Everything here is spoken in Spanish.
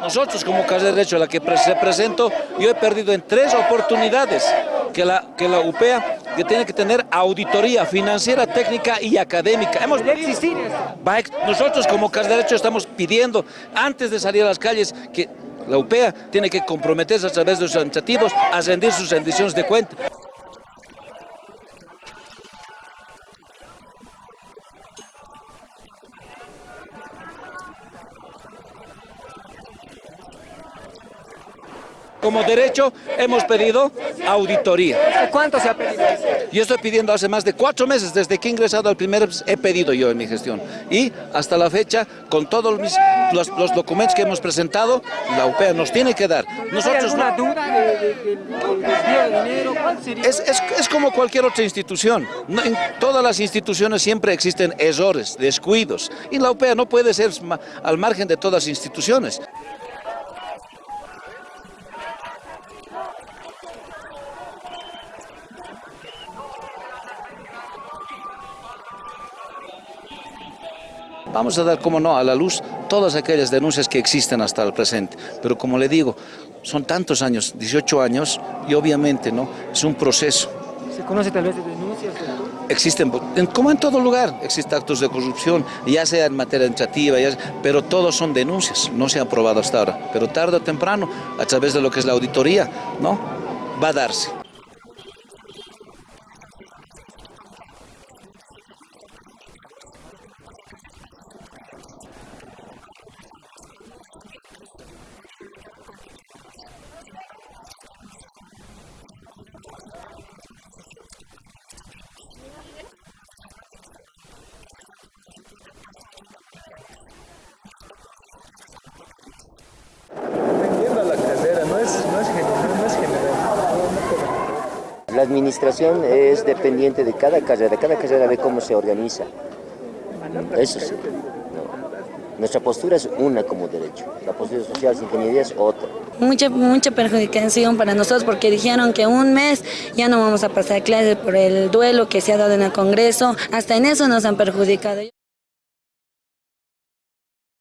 Nosotros como Casa de Derecho a la que represento, yo he perdido en tres oportunidades que la, que la UPEA que tiene que tener auditoría financiera, técnica y académica. Hemos existir Nosotros como Casa de Derecho estamos pidiendo, antes de salir a las calles, que la UPEA tiene que comprometerse a través de sus iniciativos a rendir sus rendiciones de cuenta. Como derecho hemos pedido auditoría. ¿Cuánto se ha pedido? Yo estoy pidiendo hace más de cuatro meses, desde que he ingresado al primer, he pedido yo en mi gestión. Y hasta la fecha, con todos los, los, documentos que hemos presentado, la UPEA nos tiene que dar. Nosotros, ¿Hay alguna duda del de, dinero? Es, es, es, como cualquier otra institución. en todas las instituciones siempre existen errores, descuidos. Y la UPEA no puede ser al margen de todas las instituciones. Vamos a dar, como no, a la luz todas aquellas denuncias que existen hasta el presente. Pero como le digo, son tantos años, 18 años, y obviamente no es un proceso. ¿Se conoce tal vez de denuncias? Existen, como en todo lugar, existen actos de corrupción, ya sea en materia administrativa, pero todos son denuncias, no se han probado hasta ahora. Pero tarde o temprano, a través de lo que es la auditoría, ¿no? va a darse. La administración es dependiente de cada carrera, cada carrera ve cómo se organiza. Eso sí. Nuestra postura es una como derecho, la postura social sin ingeniería es otra. Mucha, mucha perjudicación para nosotros porque dijeron que un mes ya no vamos a pasar clases por el duelo que se ha dado en el Congreso, hasta en eso nos han perjudicado.